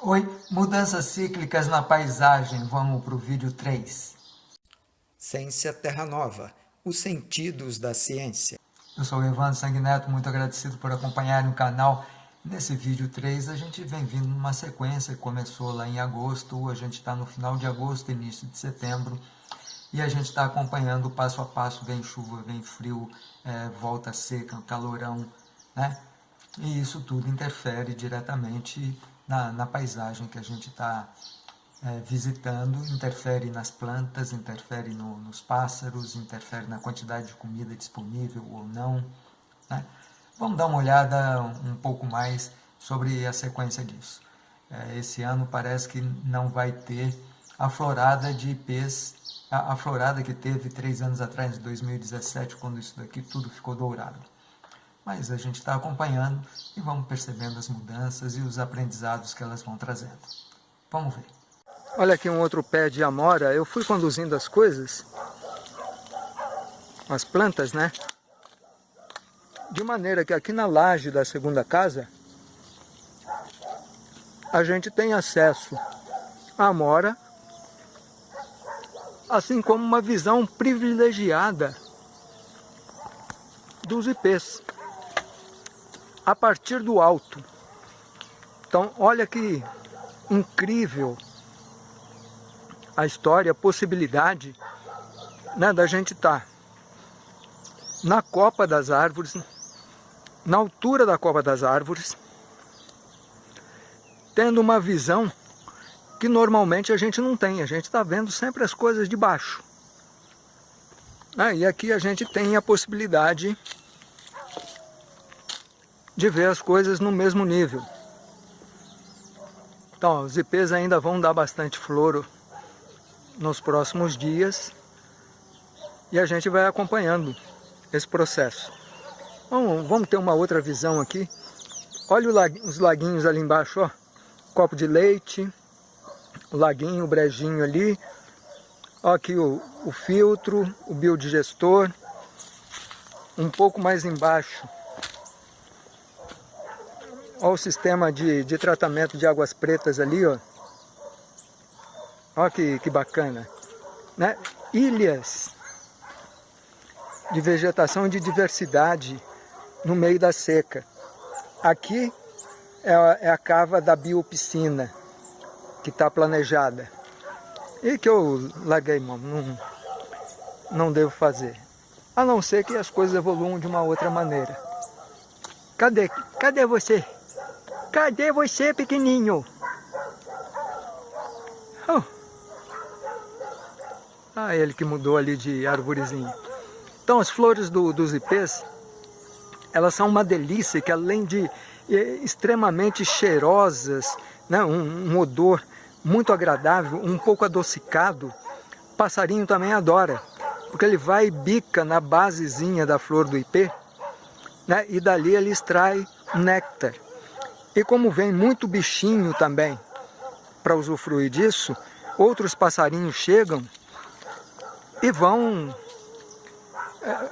Oi, mudanças cíclicas na paisagem, vamos para o vídeo 3. Ciência Terra Nova, os sentidos da ciência. Eu sou o Evandro Sanguineto, muito agradecido por acompanharem o canal. Nesse vídeo 3 a gente vem vindo numa sequência que começou lá em agosto, a gente está no final de agosto, início de setembro, e a gente está acompanhando passo a passo, vem chuva, vem frio, é, volta seca, calorão, né? E isso tudo interfere diretamente na, na paisagem que a gente está é, visitando, interfere nas plantas, interfere no, nos pássaros, interfere na quantidade de comida disponível ou não. Né? Vamos dar uma olhada um pouco mais sobre a sequência disso. É, esse ano parece que não vai ter a florada de ipês, a, a florada que teve três anos atrás, em 2017, quando isso daqui tudo ficou dourado mas a gente está acompanhando e vamos percebendo as mudanças e os aprendizados que elas vão trazendo. Vamos ver. Olha aqui um outro pé de amora, eu fui conduzindo as coisas, as plantas, né? De maneira que aqui na laje da segunda casa, a gente tem acesso à amora, assim como uma visão privilegiada dos ipês a partir do alto. Então, olha que incrível a história, a possibilidade né, da gente estar tá na copa das árvores, na altura da copa das árvores, tendo uma visão que normalmente a gente não tem, a gente está vendo sempre as coisas de baixo. Ah, e aqui a gente tem a possibilidade de ver as coisas no mesmo nível. Então, os ipês ainda vão dar bastante floro nos próximos dias e a gente vai acompanhando esse processo. Vamos, vamos ter uma outra visão aqui. Olha os laguinhos ali embaixo, ó. Copo de leite, o laguinho, o brejinho ali. Ó aqui o, o filtro, o biodigestor. Um pouco mais embaixo, Olha o sistema de, de tratamento de águas pretas ali, ó. Olha que, que bacana. Né? Ilhas de vegetação e de diversidade no meio da seca. Aqui é a, é a cava da biopiscina que está planejada. E que eu larguei mão, não, não devo fazer. A não ser que as coisas evoluam de uma outra maneira. Cadê? Cadê você? Cadê você, pequenininho? Oh. Ah, ele que mudou ali de arvorezinho. Então, as flores do, dos ipês, elas são uma delícia, que além de é, extremamente cheirosas, né, um, um odor muito agradável, um pouco adocicado, passarinho também adora, porque ele vai e bica na basezinha da flor do ipê, né, e dali ele extrai néctar. E como vem muito bichinho também para usufruir disso, outros passarinhos chegam e vão é,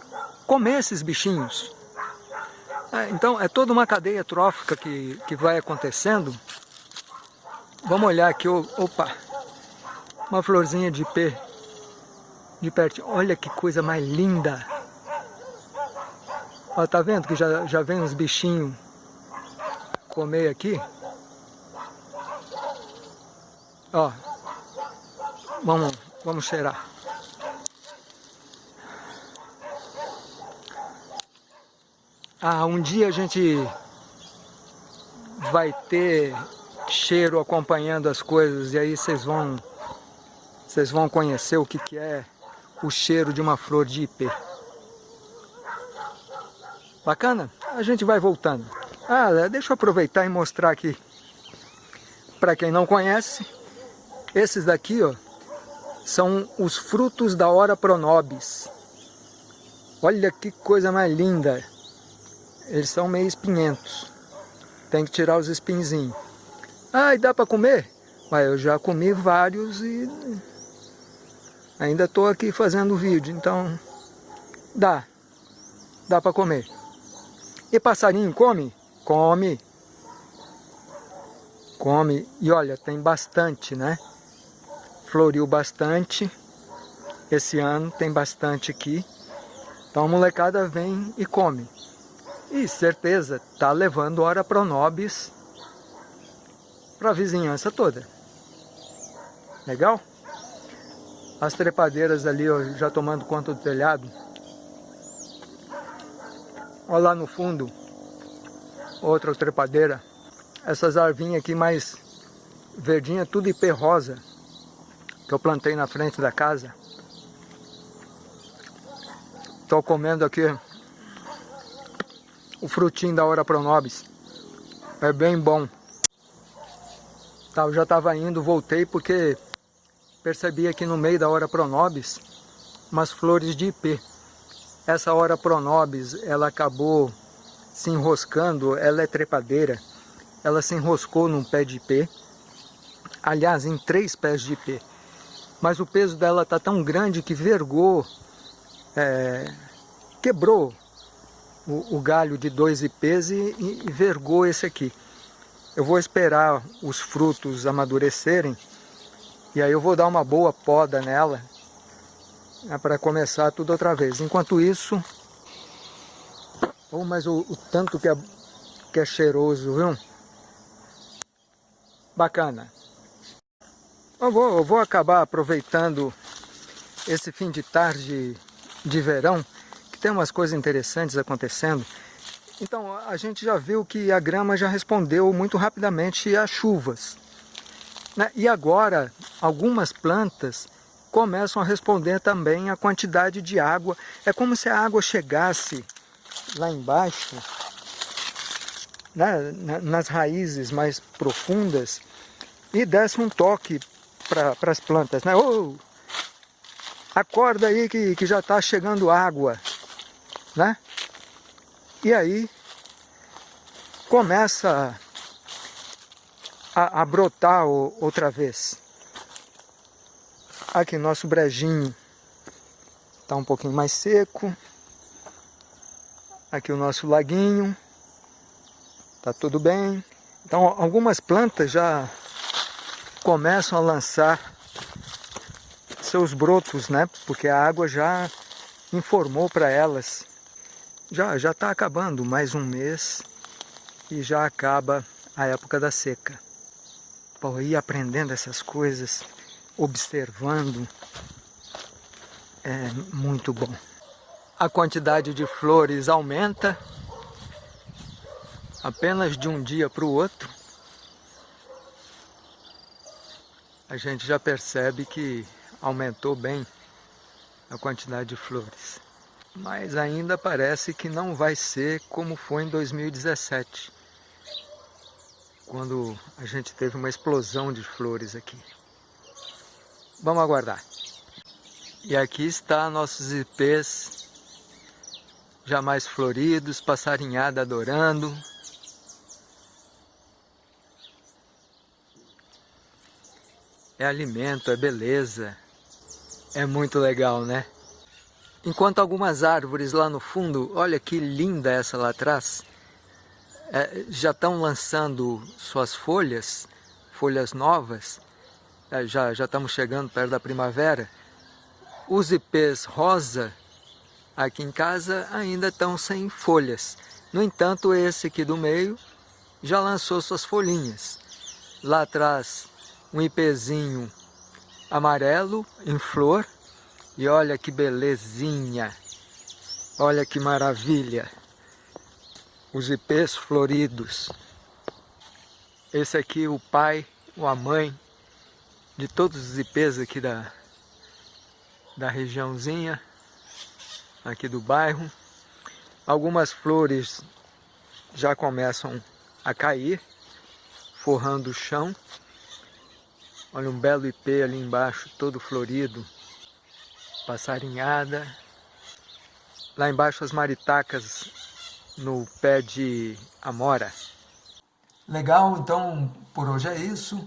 comer esses bichinhos. É, então é toda uma cadeia trófica que, que vai acontecendo. Vamos olhar aqui, opa, uma florzinha de pé de perto. Olha que coisa mais linda. Ó, tá vendo que já, já vem uns bichinhos comer aqui. Ó, vamos, vamos cheirar. Ah, um dia a gente vai ter cheiro acompanhando as coisas e aí vocês vão vocês vão conhecer o que, que é o cheiro de uma flor de ipê. Bacana? A gente vai voltando. Ah, deixa eu aproveitar e mostrar aqui. Para quem não conhece, esses daqui ó, são os frutos da hora pronobis. Olha que coisa mais linda. Eles são meio espinhentos. Tem que tirar os espinzinhos. Ah, e dá para comer? Mas eu já comi vários e ainda estou aqui fazendo vídeo, então dá. Dá para comer. E passarinho come? Come. come. E olha, tem bastante, né? Floriu bastante. Esse ano tem bastante aqui. Então a molecada vem e come. E certeza, tá levando hora pronobis para a vizinhança toda. Legal? As trepadeiras ali ó, já tomando conta do telhado. Olha lá no fundo, outra trepadeira. Essas arvinhas aqui mais verdinha, tudo IP rosa, que eu plantei na frente da casa. Estou comendo aqui o frutinho da Hora Pronobis. É bem bom. Tá, eu já estava indo, voltei porque percebi aqui no meio da Hora Pronobis umas flores de IP. Essa Hora Pronobis, ela acabou se enroscando, ela é trepadeira, ela se enroscou num pé de IP, aliás, em três pés de IP, mas o peso dela está tão grande que vergou é, quebrou o, o, galho de dois IPs e, e, vergou esse aqui. Eu vou esperar os frutos amadurecerem e aí eu vou dar uma boa poda nela né, para começar tudo outra vez. Enquanto isso, oh, mas o, o tanto que é, que é cheiroso, viu? Bacana. Eu vou, eu vou acabar aproveitando esse fim de tarde de verão, que tem umas coisas interessantes acontecendo. Então, a gente já viu que a grama já respondeu muito rapidamente às chuvas. Né? E agora, algumas plantas começam a responder também à quantidade de água. É como se a água chegasse lá embaixo, né? nas raízes mais profundas, e desse um toque para as plantas. Né? Oh, acorda aí que, que já está chegando água, né? E aí começa a, a brotar o, outra vez. Aqui nosso brejinho está um pouquinho mais seco. Aqui o nosso laguinho. Tá tudo bem. Então algumas plantas já começam a lançar seus brotos, né? Porque a água já informou para elas. Já já está acabando mais um mês e já acaba a época da seca. Pô, ir aprendendo essas coisas, observando, é muito bom. A quantidade de flores aumenta apenas de um dia para o outro. A gente já percebe que aumentou bem a quantidade de flores. Mas ainda parece que não vai ser como foi em 2017, quando a gente teve uma explosão de flores aqui. Vamos aguardar. E aqui está nossos ipês já mais floridos, passarinhada adorando. É alimento, é beleza. É muito legal, né? Enquanto algumas árvores lá no fundo, olha que linda essa lá atrás, é, já estão lançando suas folhas, folhas novas, é, já, já estamos chegando perto da primavera. Os ipês rosa aqui em casa ainda estão sem folhas. No entanto, esse aqui do meio já lançou suas folhinhas. Lá atrás, um ipêzinho amarelo em flor. E olha que belezinha. Olha que maravilha. Os ipês floridos. Esse aqui o pai ou a mãe de todos os ipês aqui da, da regiãozinha, aqui do bairro. Algumas flores já começam a cair, forrando o chão. Olha um belo ipê ali embaixo, todo florido, passarinhada. Lá embaixo as maritacas no pé de amora. Legal, então por hoje é isso.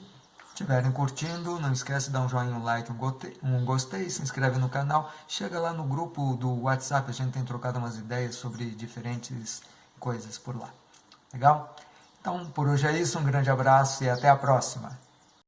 Estiverem curtindo, não esquece de dar um joinha, um like, um gostei, um gostei, se inscreve no canal. Chega lá no grupo do WhatsApp, a gente tem trocado umas ideias sobre diferentes coisas por lá. Legal? Então, por hoje é isso, um grande abraço e até a próxima.